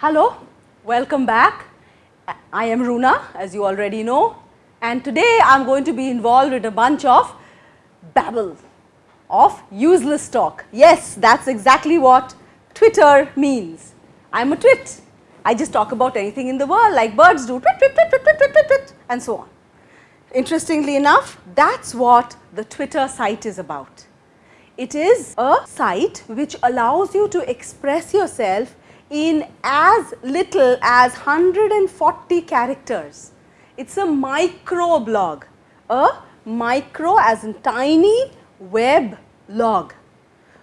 Hello, welcome back. I am Runa as you already know and today I am going to be involved in a bunch of babble of useless talk. Yes, that is exactly what Twitter means. I am a twit. I just talk about anything in the world like birds do twit, twit, twit, twit, twit, twit, twit, twit and so on. Interestingly enough, that is what the Twitter site is about. It is a site which allows you to express yourself in as little as 140 characters. It is a micro blog, a micro as in tiny web log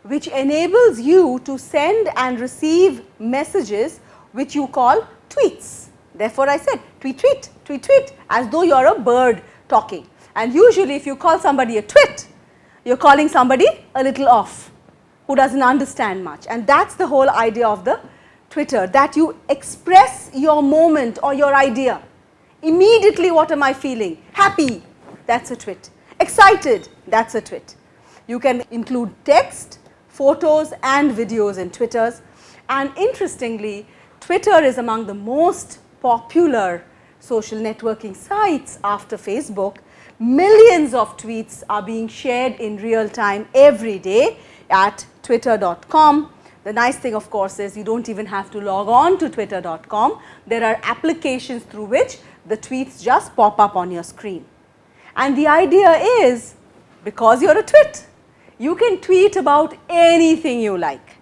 which enables you to send and receive messages which you call tweets. Therefore, I said tweet, tweet, tweet, tweet as though you are a bird talking and usually if you call somebody a twit, you are calling somebody a little off who does not understand much and that is the whole idea of the Twitter that you express your moment or your idea. Immediately what am I feeling? Happy, that is a tweet. Excited, that is a tweet. You can include text, photos and videos in Twitters and interestingly Twitter is among the most popular social networking sites after Facebook. Millions of tweets are being shared in real time every day at twitter.com the nice thing of course is you do not even have to log on to twitter.com. There are applications through which the tweets just pop up on your screen. And the idea is because you are a twit, you can tweet about anything you like.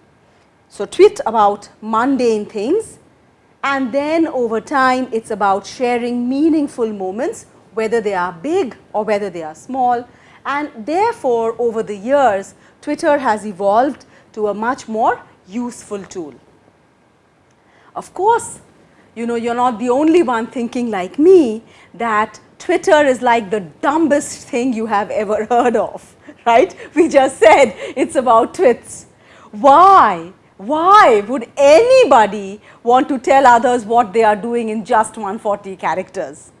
So, tweet about mundane things and then over time it is about sharing meaningful moments whether they are big or whether they are small and therefore over the years Twitter has evolved to a much more useful tool. Of course, you know you are not the only one thinking like me that Twitter is like the dumbest thing you have ever heard of, right. We just said it is about twits. Why? Why would anybody want to tell others what they are doing in just 140 characters?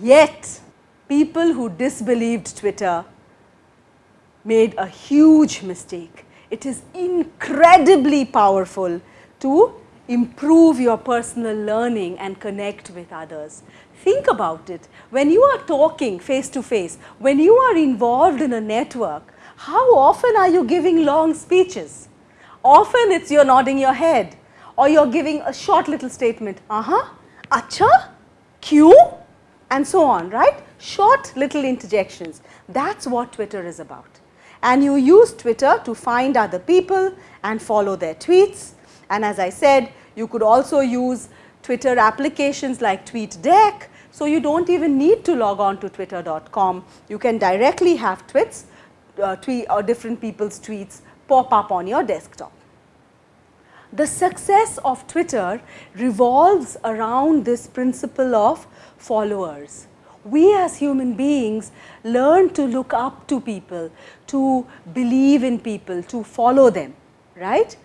Yet, people who disbelieved Twitter made a huge mistake it is incredibly powerful to improve your personal learning and connect with others. Think about it, when you are talking face to face, when you are involved in a network, how often are you giving long speeches? Often it is you are nodding your head or you are giving a short little statement, uh-huh, acha, Q and so on, right? Short little interjections, that is what Twitter is about and you use Twitter to find other people and follow their tweets. And as I said, you could also use Twitter applications like TweetDeck. So, you do not even need to log on to twitter.com. You can directly have tweets, uh, tweet or different people's tweets pop up on your desktop. The success of Twitter revolves around this principle of followers we as human beings learn to look up to people, to believe in people, to follow them, right.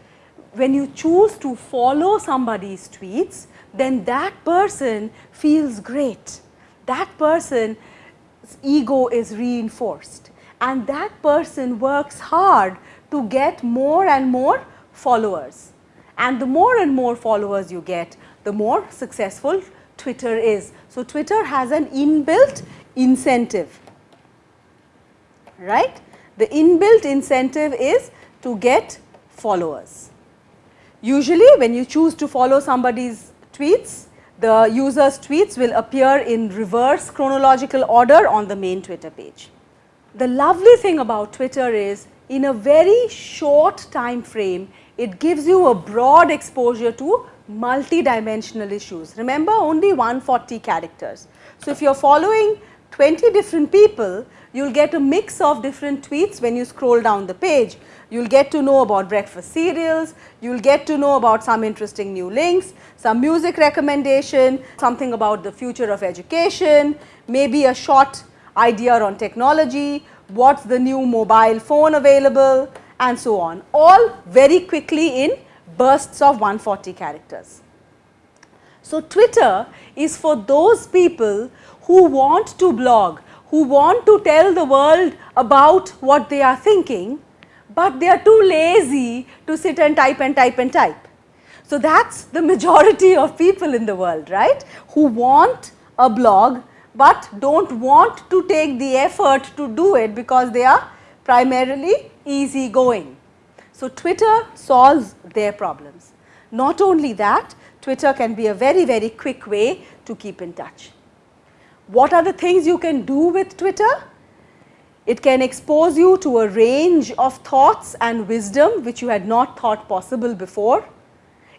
When you choose to follow somebody's tweets, then that person feels great. That person's ego is reinforced and that person works hard to get more and more followers. And the more and more followers you get, the more successful Twitter is. So, Twitter has an inbuilt incentive, right. The inbuilt incentive is to get followers. Usually when you choose to follow somebody's tweets, the user's tweets will appear in reverse chronological order on the main Twitter page. The lovely thing about Twitter is in a very short time frame, it gives you a broad exposure to multi-dimensional issues. Remember only 140 characters. So, if you are following 20 different people, you will get a mix of different tweets when you scroll down the page. You will get to know about breakfast cereals, you will get to know about some interesting new links, some music recommendation, something about the future of education, maybe a short idea on technology, what is the new mobile phone available and so on, all very quickly in bursts of 140 characters. So, Twitter is for those people who want to blog, who want to tell the world about what they are thinking, but they are too lazy to sit and type and type and type. So, that is the majority of people in the world, right, who want a blog, but do not want to take the effort to do it because they are primarily easy going. So, Twitter solves their problems. Not only that, Twitter can be a very, very quick way to keep in touch. What are the things you can do with Twitter? It can expose you to a range of thoughts and wisdom which you had not thought possible before.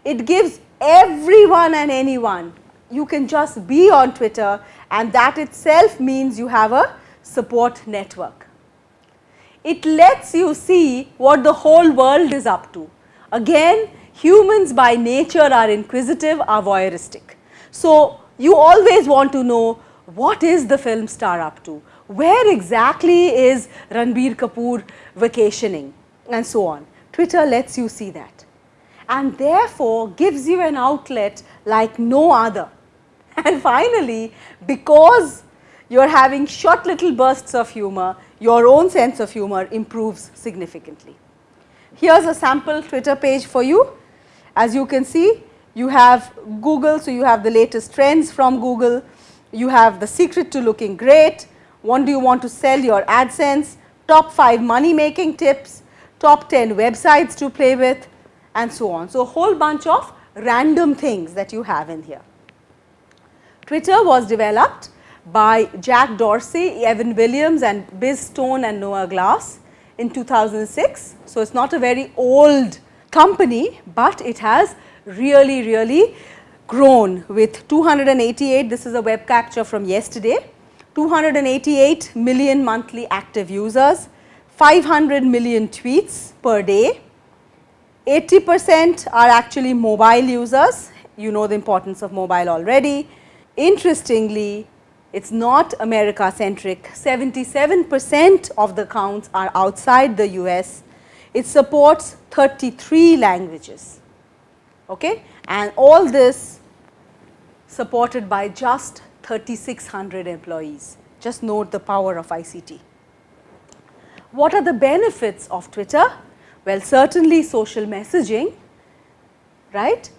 It gives everyone and anyone, you can just be on Twitter and that itself means you have a support network. It lets you see what the whole world is up to. Again, humans by nature are inquisitive, are voyeuristic. So, you always want to know what is the film star up to, where exactly is Ranbir Kapoor vacationing and so on. Twitter lets you see that and therefore gives you an outlet like no other. And finally, because you are having short little bursts of humor, your own sense of humor improves significantly. Here is a sample Twitter page for you. As you can see, you have Google, so you have the latest trends from Google, you have the secret to looking great, what do you want to sell your AdSense, top 5 money making tips, top 10 websites to play with and so on. So, a whole bunch of random things that you have in here. Twitter was developed by Jack Dorsey, Evan Williams and Biz Stone and Noah Glass in 2006. So, it is not a very old company, but it has really, really grown with 288, this is a web capture from yesterday, 288 million monthly active users, 500 million tweets per day, 80 percent are actually mobile users, you know the importance of mobile already. Interestingly, it is not America centric, 77 percent of the accounts are outside the US, it supports 33 languages okay? and all this supported by just 3600 employees. Just note the power of ICT. What are the benefits of Twitter? Well, certainly social messaging, right?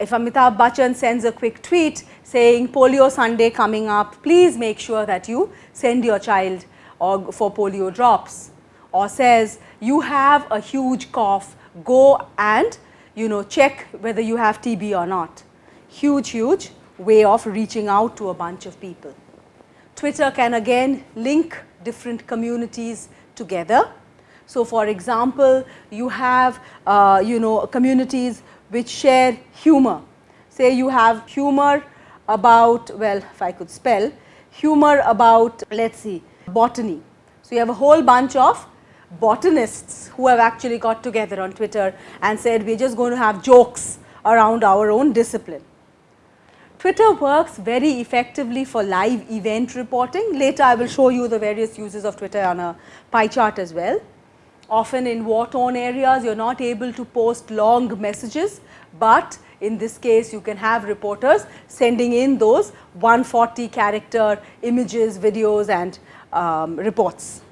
If Amitabh Bachchan sends a quick tweet saying polio Sunday coming up, please make sure that you send your child or for polio drops or says you have a huge cough, go and you know check whether you have TB or not. Huge, huge way of reaching out to a bunch of people. Twitter can again link different communities together. So, for example, you have uh, you know communities which share humor. Say you have humor about well if I could spell humor about let us see botany. So, you have a whole bunch of botanists who have actually got together on Twitter and said we are just going to have jokes around our own discipline. Twitter works very effectively for live event reporting. Later I will show you the various uses of Twitter on a pie chart as well. Often in war torn areas you are not able to post long messages, but in this case you can have reporters sending in those 140 character images, videos and um, reports.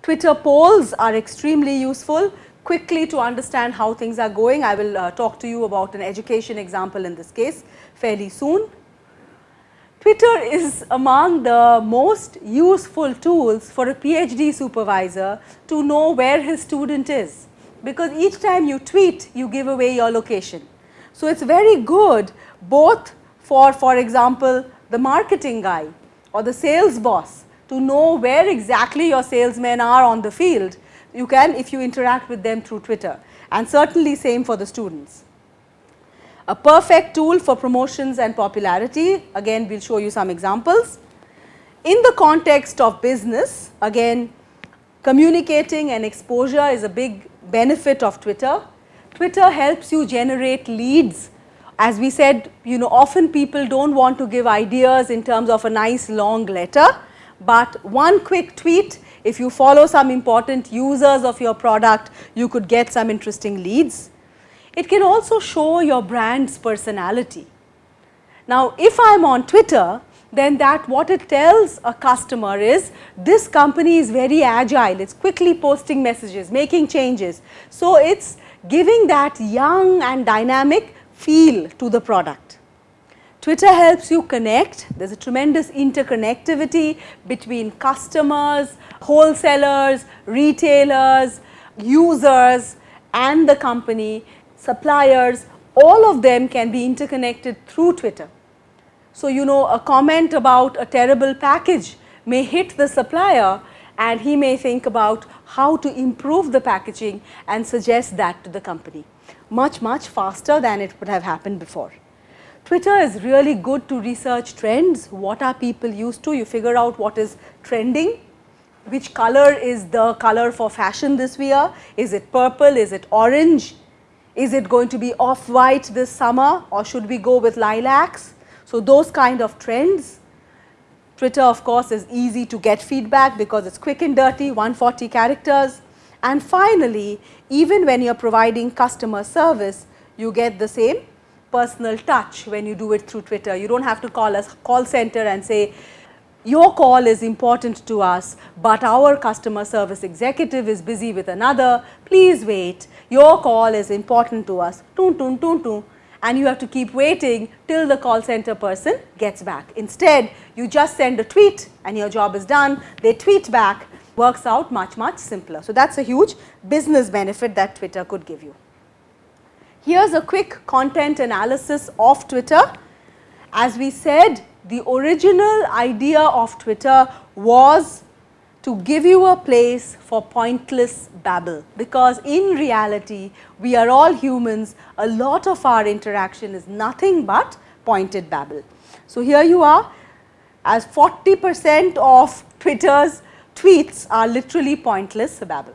Twitter polls are extremely useful quickly to understand how things are going. I will uh, talk to you about an education example in this case fairly soon. Twitter is among the most useful tools for a PhD supervisor to know where his student is, because each time you tweet you give away your location. So, it is very good both for for example, the marketing guy or the sales boss to know where exactly your salesmen are on the field. You can if you interact with them through Twitter and certainly same for the students. A perfect tool for promotions and popularity, again we will show you some examples. In the context of business, again communicating and exposure is a big benefit of Twitter. Twitter helps you generate leads. As we said, you know often people do not want to give ideas in terms of a nice long letter, but one quick tweet if you follow some important users of your product, you could get some interesting leads. It can also show your brand's personality. Now, if I am on Twitter, then that what it tells a customer is this company is very agile, it is quickly posting messages, making changes. So, it is giving that young and dynamic feel to the product. Twitter helps you connect. There is a tremendous interconnectivity between customers, wholesalers, retailers, users and the company, suppliers, all of them can be interconnected through Twitter. So, you know a comment about a terrible package may hit the supplier and he may think about how to improve the packaging and suggest that to the company. Much, much faster than it would have happened before. Twitter is really good to research trends, what are people used to, you figure out what is trending, which color is the color for fashion this year, is it purple, is it orange, is it going to be off white this summer or should we go with lilacs. So, those kind of trends. Twitter of course is easy to get feedback because it is quick and dirty 140 characters. And finally, even when you are providing customer service, you get the same personal touch when you do it through Twitter. You do not have to call a call center and say, your call is important to us, but our customer service executive is busy with another, please wait, your call is important to us, toon, toon, toon, toon, and you have to keep waiting till the call center person gets back. Instead, you just send a tweet and your job is done, they tweet back, works out much, much simpler. So, that is a huge business benefit that Twitter could give you. Here is a quick content analysis of Twitter. As we said, the original idea of Twitter was to give you a place for pointless babble because in reality we are all humans a lot of our interaction is nothing but pointed babble. So, here you are as 40 percent of Twitter's tweets are literally pointless babble.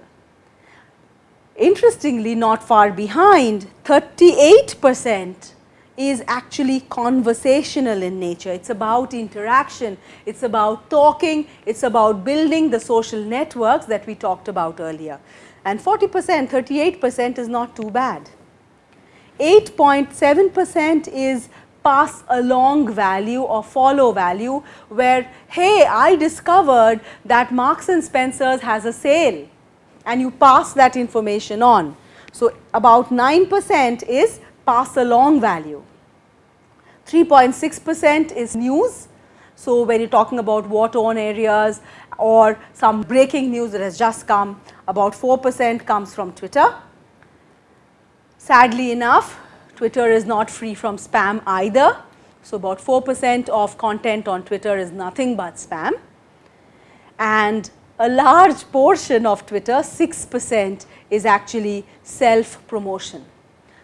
Interestingly not far behind 38 percent is actually conversational in nature. It is about interaction, it is about talking, it is about building the social networks that we talked about earlier. And 40 percent, 38 percent is not too bad. 8.7 percent is pass along value or follow value where hey I discovered that Marks and Spencers has a sale and you pass that information on. So, about 9 percent is pass along value. 3.6 percent is news. So, when you are talking about war torn areas or some breaking news that has just come about 4 percent comes from Twitter. Sadly enough Twitter is not free from spam either. So, about 4 percent of content on Twitter is nothing but spam and a large portion of Twitter 6 percent is actually self promotion.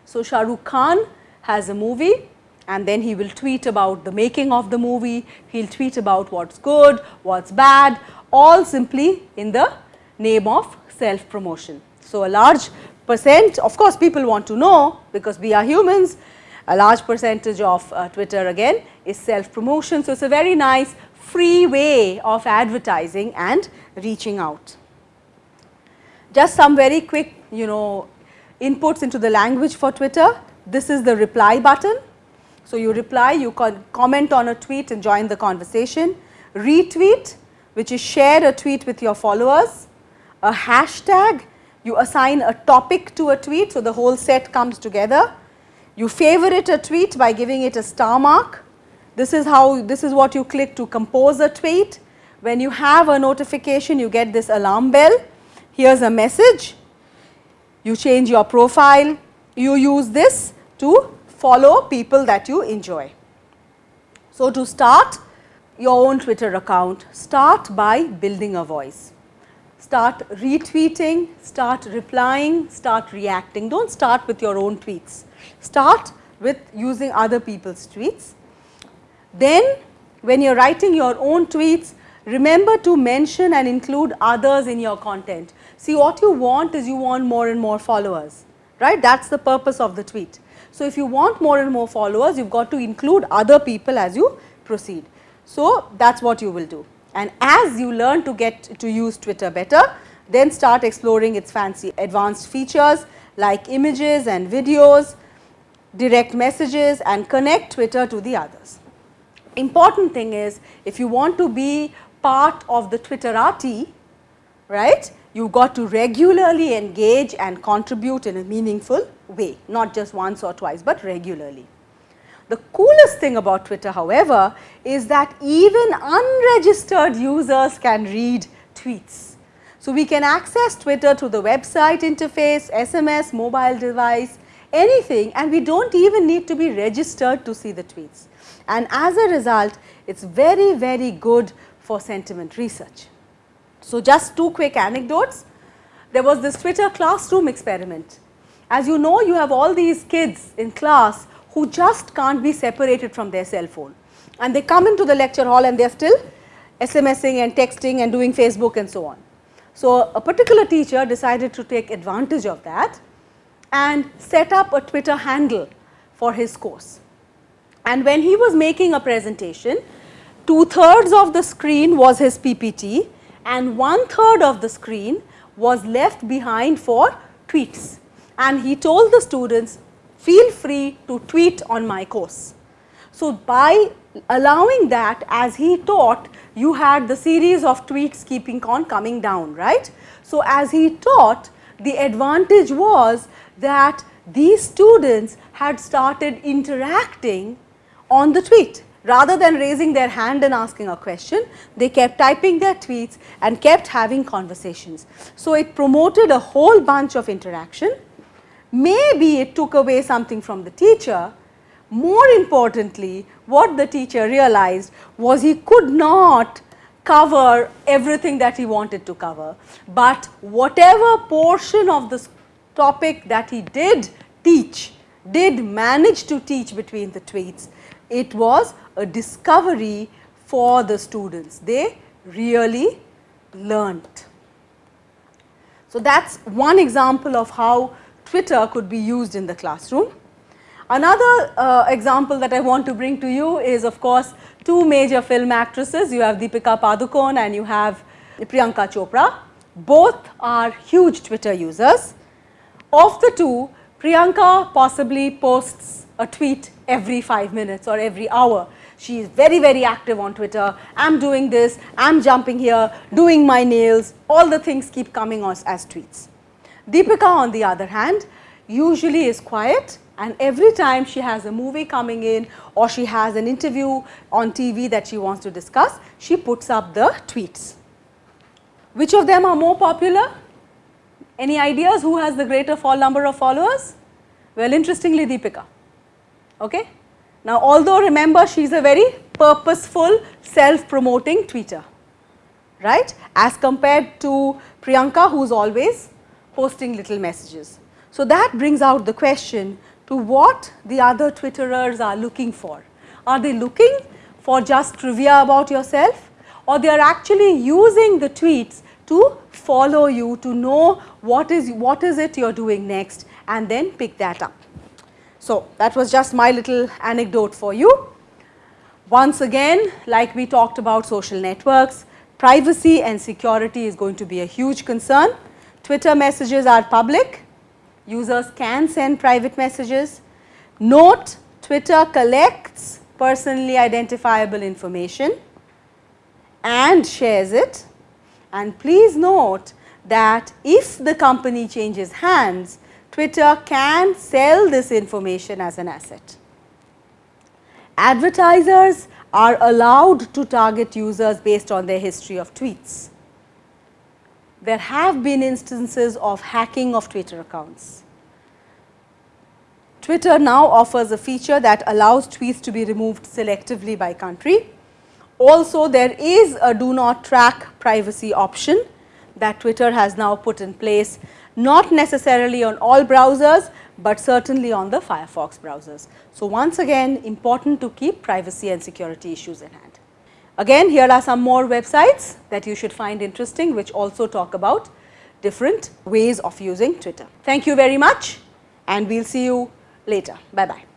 So, Shah Rukh Khan has a movie and then he will tweet about the making of the movie, he will tweet about what is good, what is bad all simply in the name of self promotion. So, a large percent of course, people want to know because we are humans a large percentage of uh, Twitter again is self promotion. So, it is a very nice free way of advertising and reaching out. Just some very quick you know inputs into the language for Twitter. This is the reply button. So, you reply, you can comment on a tweet and join the conversation. Retweet which is share a tweet with your followers. A hashtag you assign a topic to a tweet. So, the whole set comes together. You favorite a tweet by giving it a star mark. This is how, this is what you click to compose a tweet. When you have a notification, you get this alarm bell. Here is a message. You change your profile. You use this to follow people that you enjoy. So, to start your own Twitter account, start by building a voice start retweeting, start replying, start reacting. Do not start with your own tweets, start with using other people's tweets. Then when you are writing your own tweets, remember to mention and include others in your content. See what you want is you want more and more followers, right? That is the purpose of the tweet. So, if you want more and more followers, you have got to include other people as you proceed. So, that is what you will do. And as you learn to get to use Twitter better, then start exploring its fancy advanced features like images and videos, direct messages and connect Twitter to the others. Important thing is if you want to be part of the Twitterati, right, you got to regularly engage and contribute in a meaningful way, not just once or twice, but regularly. The coolest thing about Twitter however, is that even unregistered users can read tweets. So, we can access Twitter through the website interface, SMS, mobile device, anything and we do not even need to be registered to see the tweets. And as a result, it is very, very good for sentiment research. So, just two quick anecdotes. There was this Twitter classroom experiment. As you know, you have all these kids in class who just can't be separated from their cell phone and they come into the lecture hall and they are still SMSing and texting and doing Facebook and so on. So, a particular teacher decided to take advantage of that and set up a Twitter handle for his course. And when he was making a presentation, two thirds of the screen was his PPT and one third of the screen was left behind for tweets. And he told the students, feel free to tweet on my course. So, by allowing that as he taught, you had the series of tweets keeping on coming down, right. So, as he taught, the advantage was that these students had started interacting on the tweet. Rather than raising their hand and asking a question, they kept typing their tweets and kept having conversations. So, it promoted a whole bunch of interaction. Maybe it took away something from the teacher. More importantly, what the teacher realized was he could not cover everything that he wanted to cover, but whatever portion of the topic that he did teach, did manage to teach between the tweets, it was a discovery for the students. They really learned. So, that is one example of how Twitter could be used in the classroom. Another uh, example that I want to bring to you is of course, two major film actresses. You have Deepika Padukone and you have Priyanka Chopra. Both are huge Twitter users. Of the two, Priyanka possibly posts a tweet every 5 minutes or every hour. She is very, very active on Twitter. I am doing this, I am jumping here, doing my nails, all the things keep coming as, as tweets. Deepika on the other hand, usually is quiet and every time she has a movie coming in or she has an interview on TV that she wants to discuss, she puts up the tweets. Which of them are more popular? Any ideas who has the greater fall number of followers? Well, interestingly Deepika. Okay? Now, although remember she is a very purposeful self-promoting tweeter, right, as compared to Priyanka who is always posting little messages. So, that brings out the question to what the other Twitterers are looking for. Are they looking for just trivia about yourself or they are actually using the tweets to follow you to know what is what is it you are doing next and then pick that up. So, that was just my little anecdote for you. Once again like we talked about social networks, privacy and security is going to be a huge concern. Twitter messages are public, users can send private messages. Note Twitter collects personally identifiable information and shares it and please note that if the company changes hands, Twitter can sell this information as an asset. Advertisers are allowed to target users based on their history of tweets there have been instances of hacking of Twitter accounts. Twitter now offers a feature that allows tweets to be removed selectively by country. Also, there is a do not track privacy option that Twitter has now put in place, not necessarily on all browsers, but certainly on the Firefox browsers. So, once again important to keep privacy and security issues in hand. Again here are some more websites that you should find interesting which also talk about different ways of using Twitter. Thank you very much and we will see you later. Bye bye.